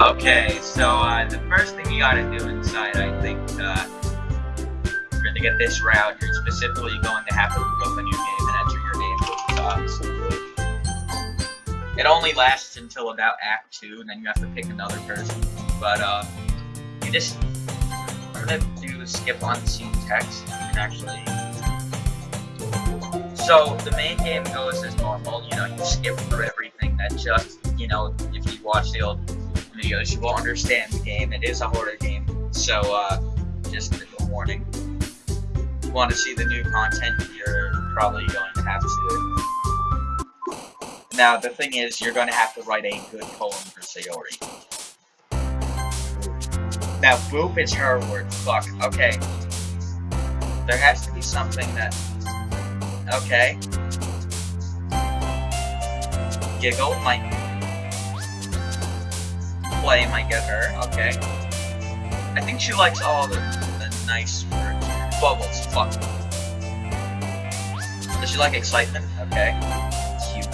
Okay, so uh, the first thing you gotta do inside, I think, uh, to get this route, you're specifically going to have to open your game and enter your name the it only lasts until about Act 2, and then you have to pick another person. But, uh, you just, gonna do skip on scene text, and you can actually... So, the main game goes as normal, you know, you skip through everything that just, you know, if you watch the old videos, you will understand the game. It is a horror game, so uh, just a warning. If you want to see the new content, you're probably going to have to. Now, the thing is, you're going to have to write a good poem for Sayori. Now, boop is her word. Fuck. Okay. There has to be something that. Okay. Giggle might play might get her, okay. I think she likes all the, the nice words. Bubbles, fuck. Does she like excitement? Okay. Cute.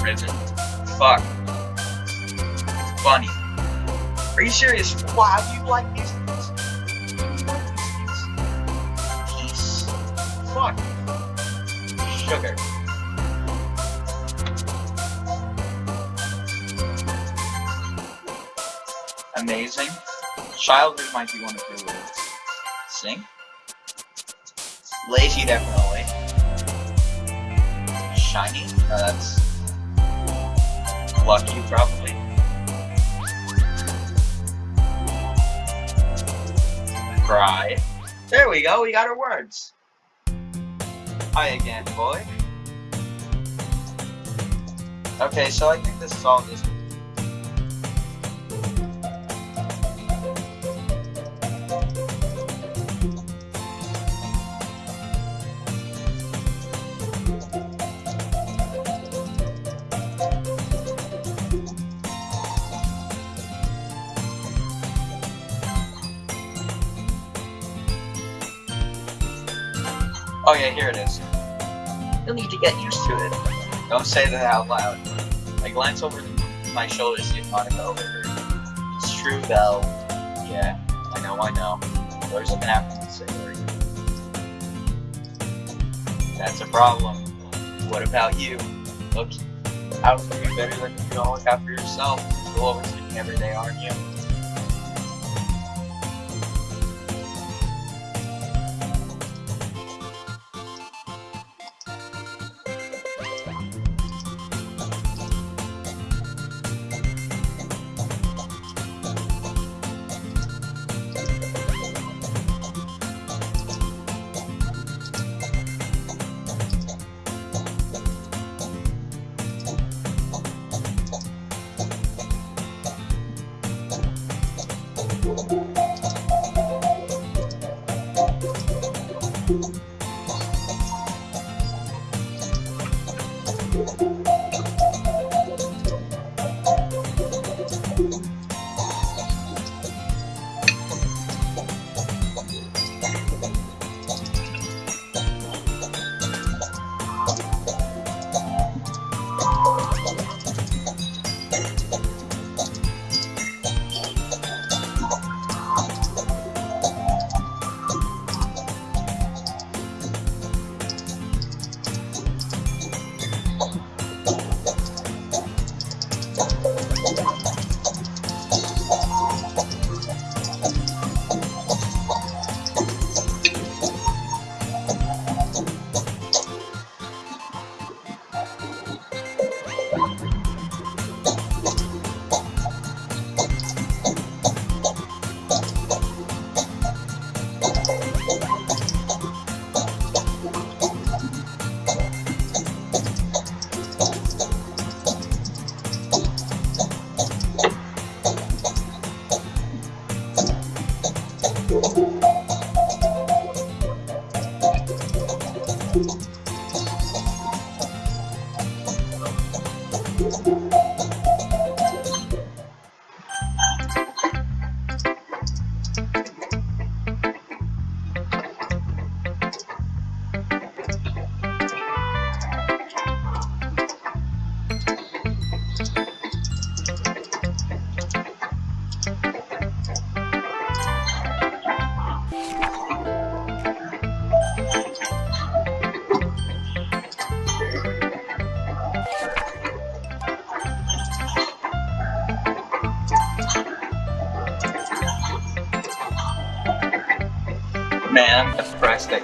Ribbon. Fuck. Funny. Are you serious? These things? You like these things? Peace. Fuck. Sugar. Childhood might be one of your words. Sing. Lazy, definitely. Shiny? That's... Lucky, probably. Cry. There we go, we got our words. Hi again, boy. Okay, so I think this is all just Oh yeah, here it is. You'll need to get used to it. Don't say that out loud. I glance over my shoulder to see if Monika overheard. It's true though. Yeah, I know, I know. There's an after Sayori. That's a problem. What about you? Look, How can you be better than you don't look after yourself? You're overthinking every day, aren't you? ここ。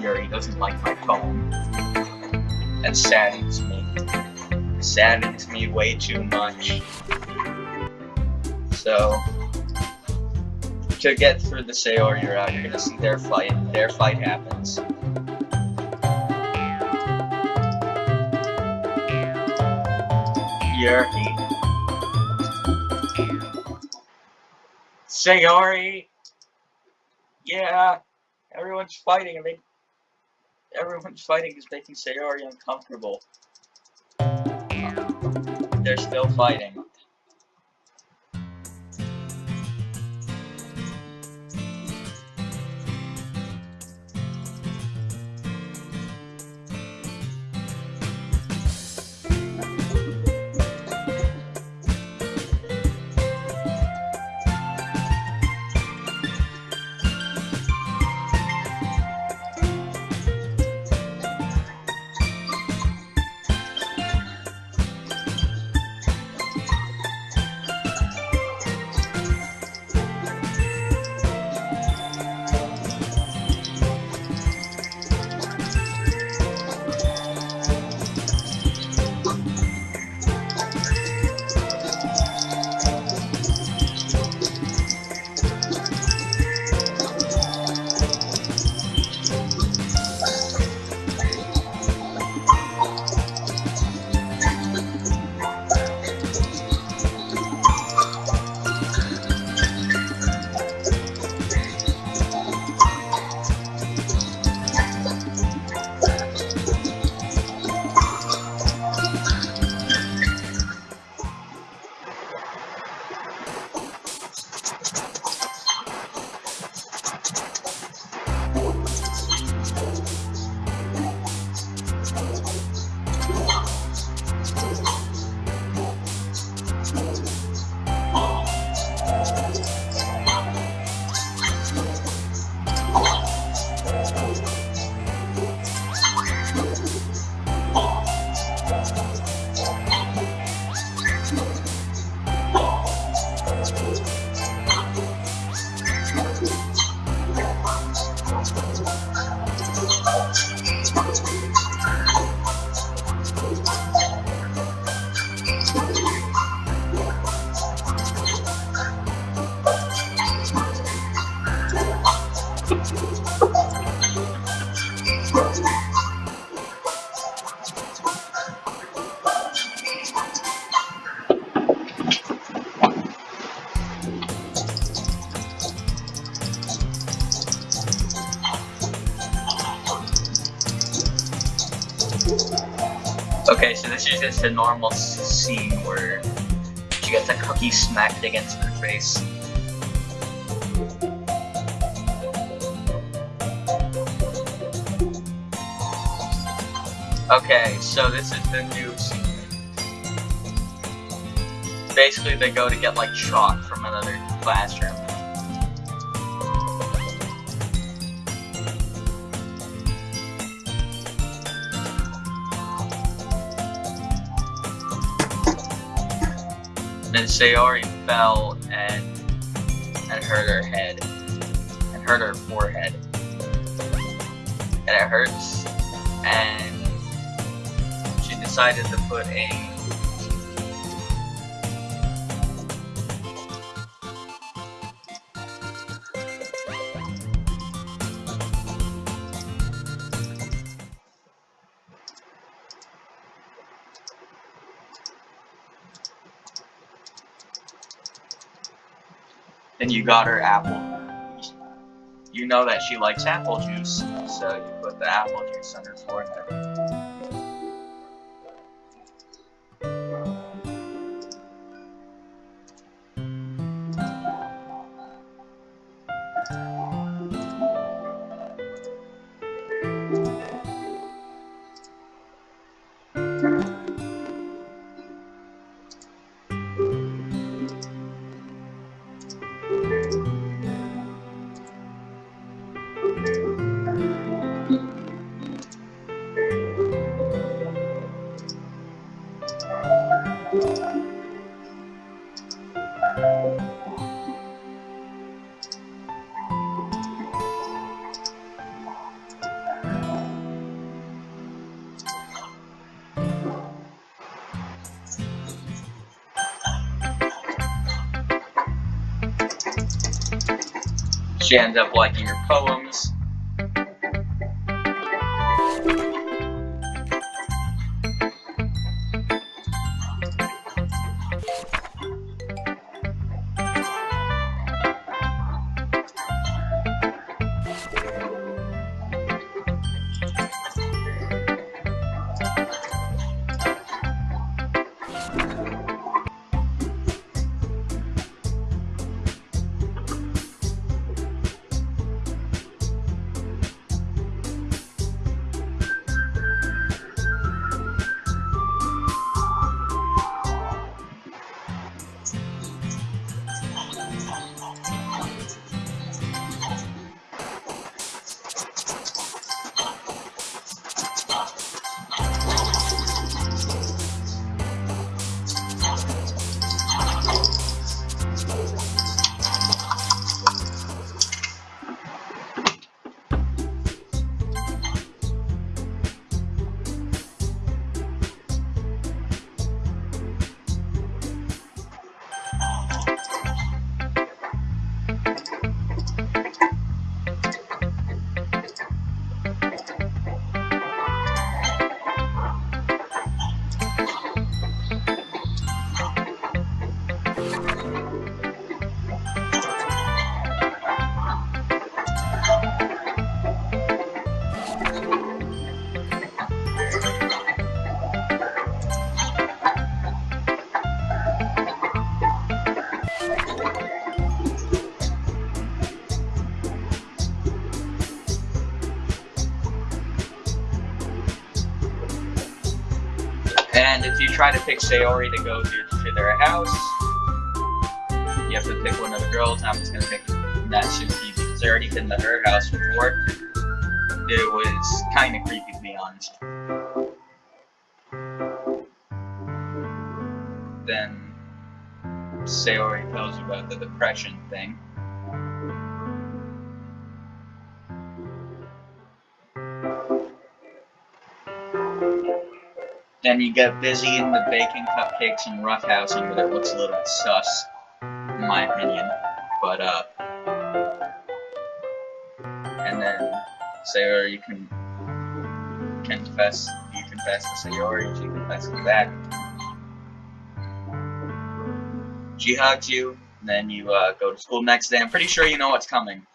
Yuri doesn't like my phone. That saddens me. Saddens me way too much. So, to get through the Sayori oh, route, you're gonna see their fight. Their fight happens. Yuri. Sayori! Yeah! Everyone's fighting and they everyone's fighting is making Sayori uncomfortable. They're still fighting. Okay, so this is just a normal scene where she gets a cookie smacked against her face. Okay, so this is the new scene. Basically, they go to get like chalk from another classroom. Then Sayori fell and and hurt her head and hurt her forehead, and it hurts. And she decided to put a you got her apple. You know that she likes apple juice, so you put the apple juice on her forehead. She ends up liking your poems. Try to pick Sayori to go to, to their house, you have to pick one of the girls. I'm just gonna pick Natsuki because I already been to her house before. It was kind of creepy to be honest. Then Sayori tells you about the depression thing. Then you get busy in the baking cupcakes and roughhousing, but it looks a little sus, in my opinion. But, uh, and then Sayori, you can confess, you confess to Sayori, she confesses back. She hugs you, and then you uh, go to school next day. I'm pretty sure you know what's coming.